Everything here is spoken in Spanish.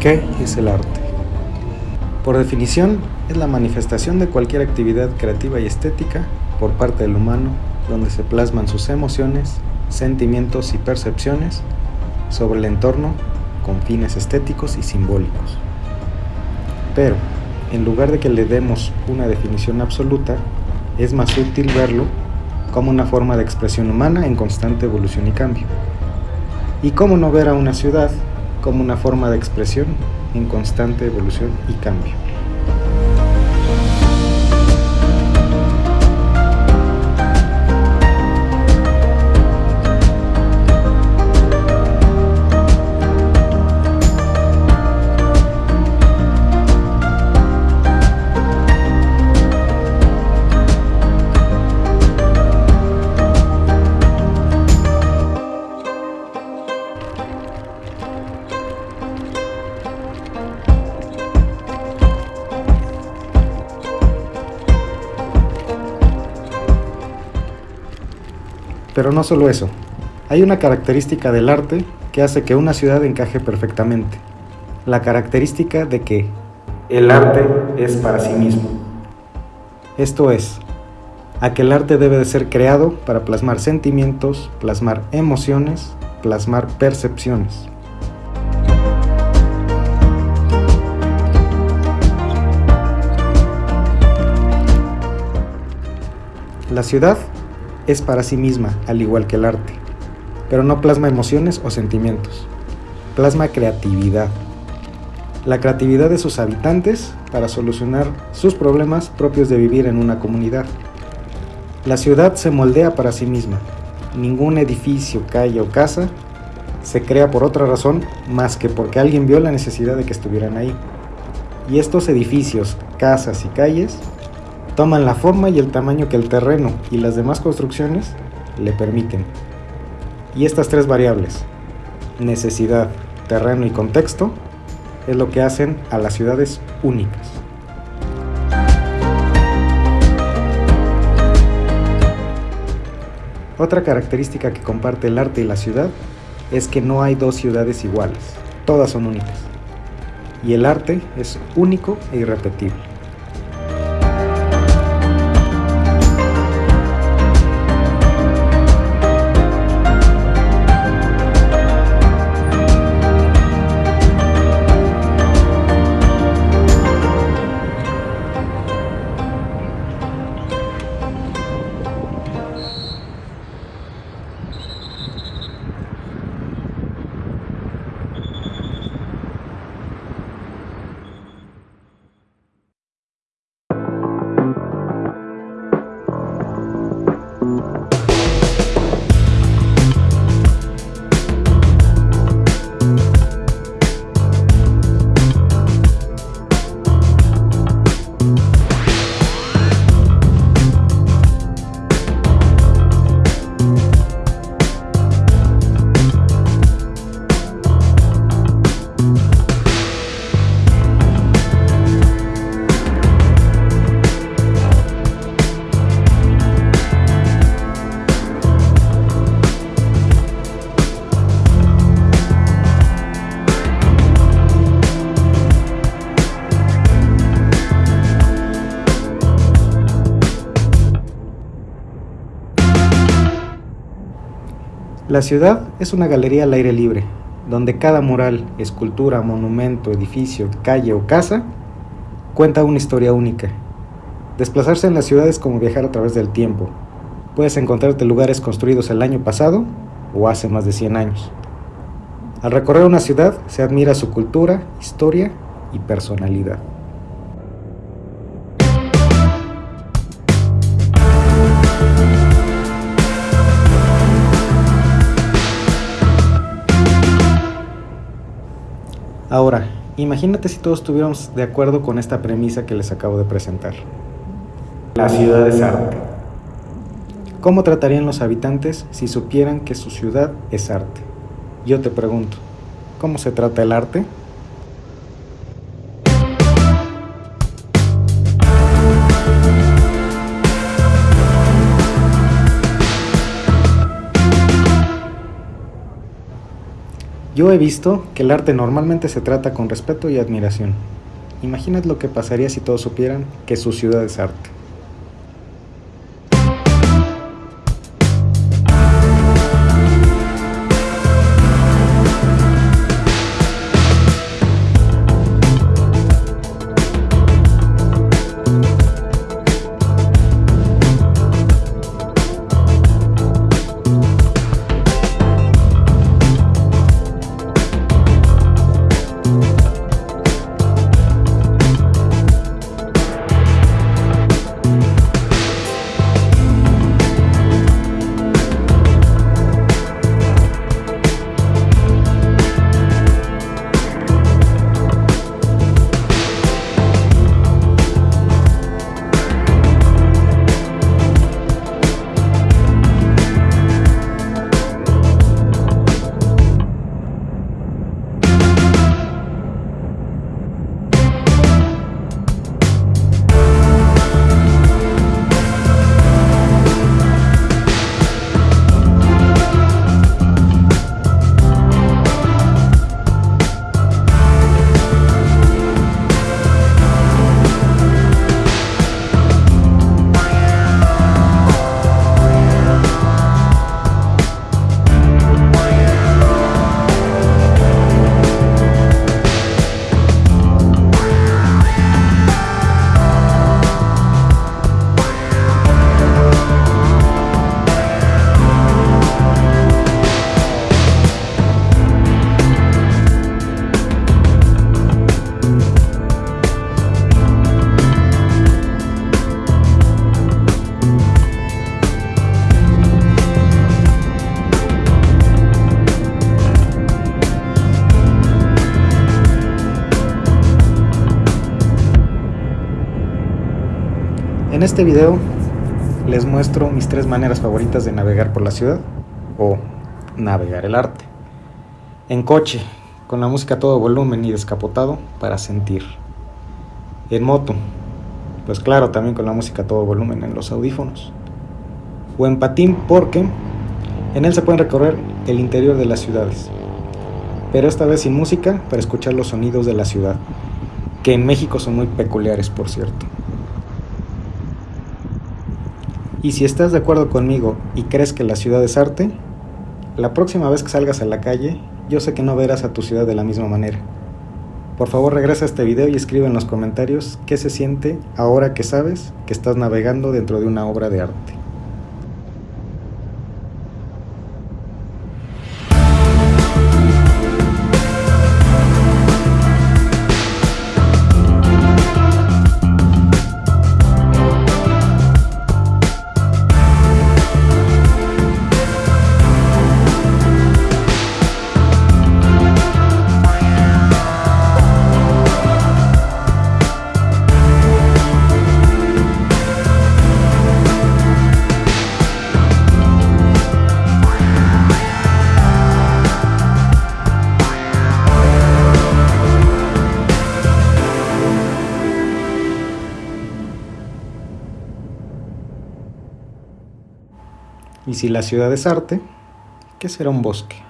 ¿Qué es el arte? Por definición, es la manifestación de cualquier actividad creativa y estética por parte del humano donde se plasman sus emociones, sentimientos y percepciones sobre el entorno con fines estéticos y simbólicos. Pero, en lugar de que le demos una definición absoluta, es más útil verlo como una forma de expresión humana en constante evolución y cambio. Y cómo no ver a una ciudad como una forma de expresión en constante evolución y cambio. Pero no solo eso, hay una característica del arte que hace que una ciudad encaje perfectamente. La característica de que el arte es para sí mismo. Esto es, a que el arte debe de ser creado para plasmar sentimientos, plasmar emociones, plasmar percepciones. La ciudad es para sí misma, al igual que el arte, pero no plasma emociones o sentimientos, plasma creatividad. La creatividad de sus habitantes para solucionar sus problemas propios de vivir en una comunidad. La ciudad se moldea para sí misma. Ningún edificio, calle o casa se crea por otra razón más que porque alguien vio la necesidad de que estuvieran ahí. Y estos edificios, casas y calles toman la forma y el tamaño que el terreno y las demás construcciones le permiten. Y estas tres variables, necesidad, terreno y contexto, es lo que hacen a las ciudades únicas. Otra característica que comparte el arte y la ciudad es que no hay dos ciudades iguales, todas son únicas. Y el arte es único e irrepetible. La ciudad es una galería al aire libre, donde cada mural, escultura, monumento, edificio, calle o casa cuenta una historia única. Desplazarse en la ciudad es como viajar a través del tiempo. Puedes encontrarte lugares construidos el año pasado o hace más de 100 años. Al recorrer una ciudad se admira su cultura, historia y personalidad. Ahora, imagínate si todos estuviéramos de acuerdo con esta premisa que les acabo de presentar. La ciudad es arte. ¿Cómo tratarían los habitantes si supieran que su ciudad es arte? Yo te pregunto, ¿cómo se trata el arte? Yo he visto que el arte normalmente se trata con respeto y admiración. Imagínate lo que pasaría si todos supieran que su ciudad es arte. En este video les muestro mis tres maneras favoritas de navegar por la ciudad o navegar el arte. En coche, con la música a todo volumen y descapotado para sentir. En moto, pues claro, también con la música a todo volumen en los audífonos. O en patín porque en él se pueden recorrer el interior de las ciudades. Pero esta vez sin música para escuchar los sonidos de la ciudad, que en México son muy peculiares por cierto. Y si estás de acuerdo conmigo y crees que la ciudad es arte, la próxima vez que salgas a la calle, yo sé que no verás a tu ciudad de la misma manera. Por favor regresa a este video y escribe en los comentarios qué se siente ahora que sabes que estás navegando dentro de una obra de arte. Y si la ciudad es arte, ¿qué será un bosque?